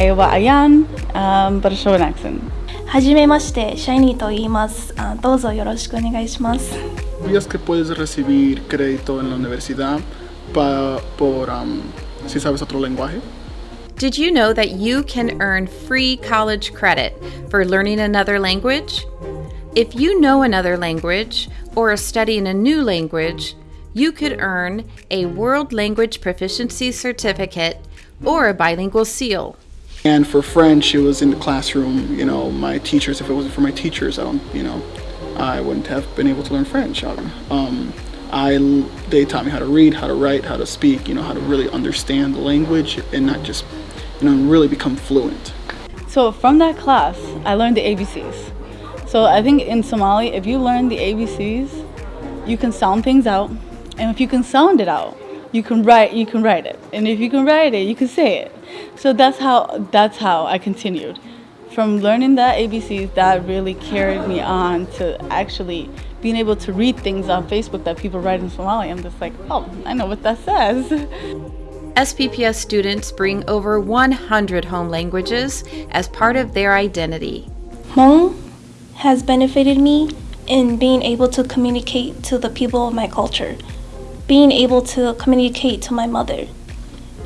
英語は Ayan, um, but a show an accent. はじめまして、シャイニーと言います。あどうぞよろしくお願いします。 ¿Sabías que puedes recibir crédito en la universidad pa- por um, si sabes otro lenguaje? Did you know that you can earn free college credit for learning another language? If you know another language or are studying a new language, you could earn a World Language Proficiency Certificate or a bilingual seal. And for French, it was in the classroom. You know, my teachers. If it wasn't for my teachers, I don't. You know, I wouldn't have been able to learn French. Um, I they taught me how to read, how to write, how to speak. You know, how to really understand the language and not just, you know, really become fluent. So from that class, I learned the ABCs. So I think in Somali, if you learn the ABCs, you can sound things out, and if you can sound it out, you can write. You can write it, and if you can write it, you can say it. So that's how that's how I continued. From learning that ABCs, that really carried me on to actually being able to read things on Facebook that people write in Somali. I'm just like, oh, I know what that says. SPPS students bring over 100 home languages as part of their identity. Hmong has benefited me in being able to communicate to the people of my culture, being able to communicate to my mother.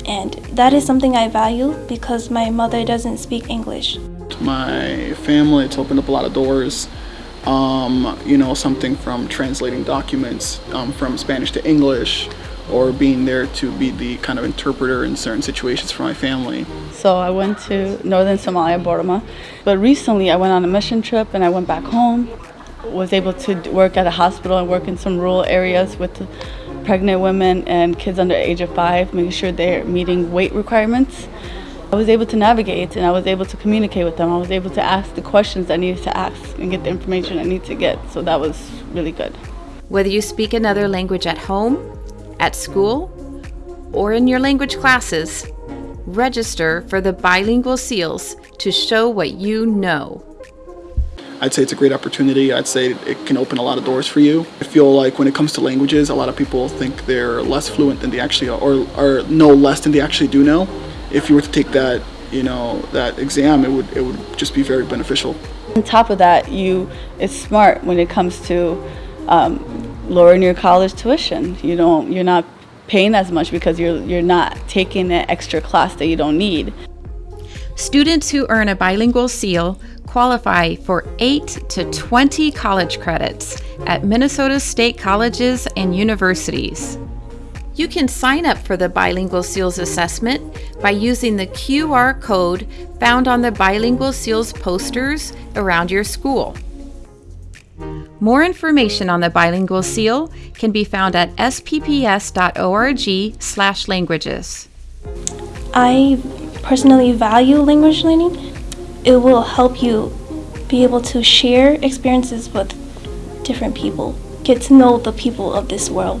And that is something I value because my mother doesn't speak English. My family, it's opened up a lot of doors. Um, you know, something from translating documents um, from Spanish to English, or being there to be the kind of interpreter in certain situations for my family. So I went to northern Somalia, Boroma. But recently I went on a mission trip and I went back home. Was able to work at a hospital and work in some rural areas with pregnant women and kids under age of five, making sure they're meeting weight requirements. I was able to navigate and I was able to communicate with them. I was able to ask the questions I needed to ask and get the information I need to get. So that was really good. Whether you speak another language at home, at school, or in your language classes, register for the bilingual seals to show what you know. I'd say it's a great opportunity. I'd say it can open a lot of doors for you. I feel like when it comes to languages, a lot of people think they're less fluent than they actually are, or, or know less than they actually do know. If you were to take that, you know, that exam, it would it would just be very beneficial. On top of that, you it's smart when it comes to um, lowering your college tuition. You don't you're not paying as much because you're you're not taking an extra class that you don't need. Students who earn a bilingual seal qualify for 8 to 20 college credits at Minnesota State colleges and universities. You can sign up for the Bilingual Seals assessment by using the QR code found on the Bilingual Seals posters around your school. More information on the Bilingual Seal can be found at spps.org/languages. I personally value language learning. It will help you be able to share experiences with different people, get to know the people of this world.